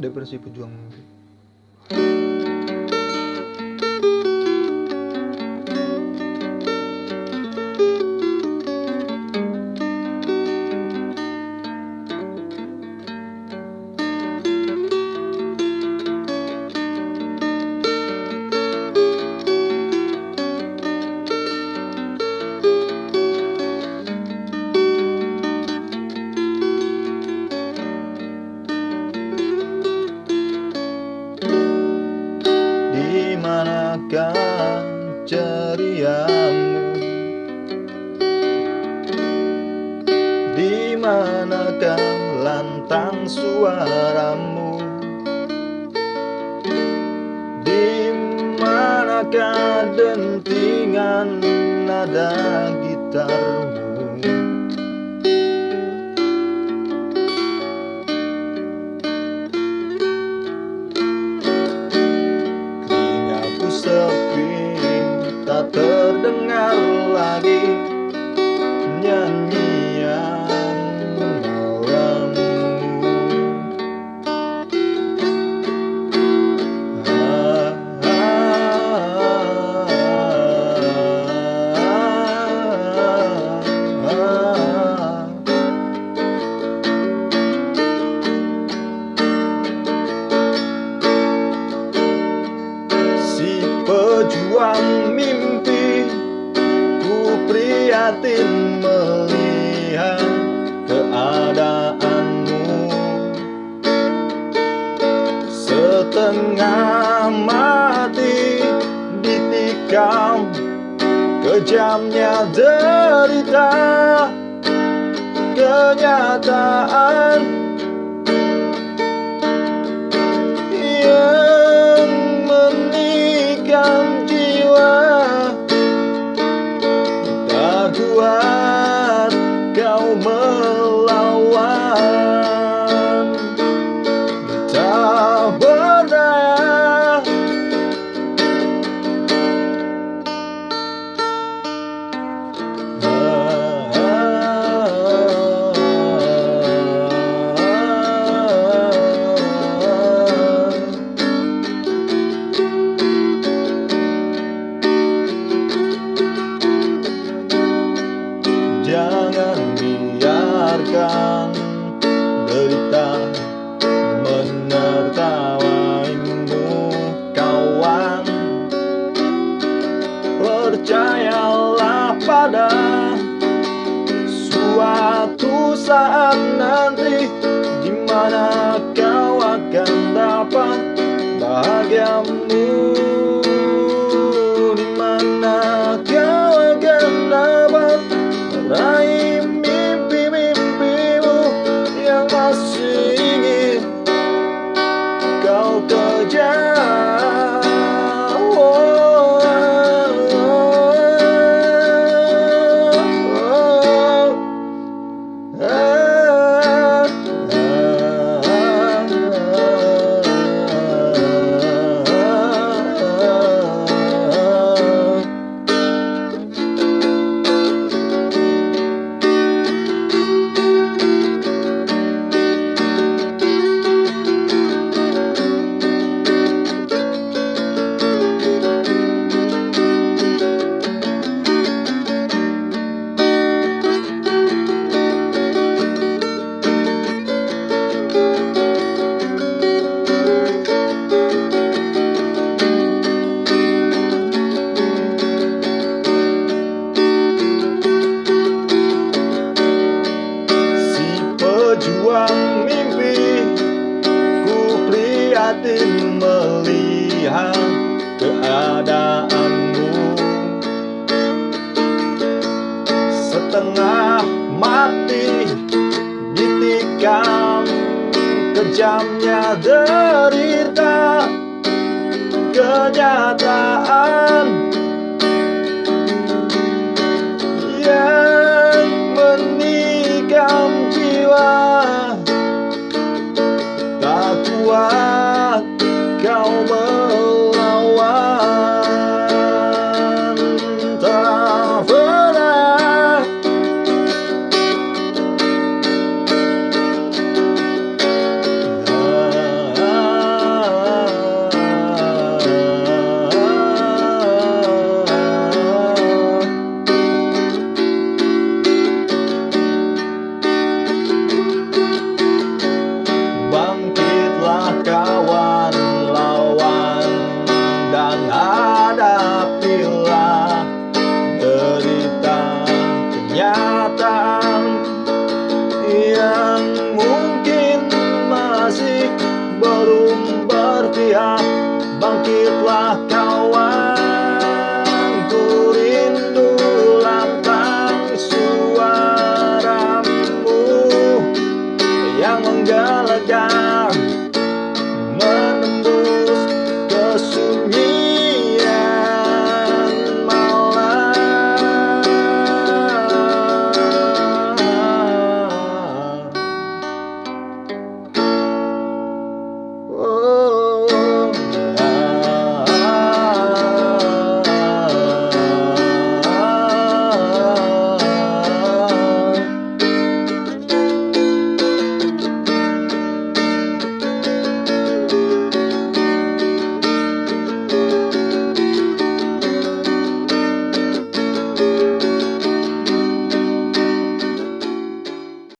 depresi pejuang mimpi lantang suaramu. Di manakah dentingan nada gitarmu? Telingaku sepi Tak terdengar lagi. Nyanyian prihatin melihat keadaanmu. Setengah mati ditikam Kejamnya derita Kenyataan Tak pejuang mimpi Ku prihatin melihat keadaanmu. Setengah mati ditikam Kejamnya derita Kenyataan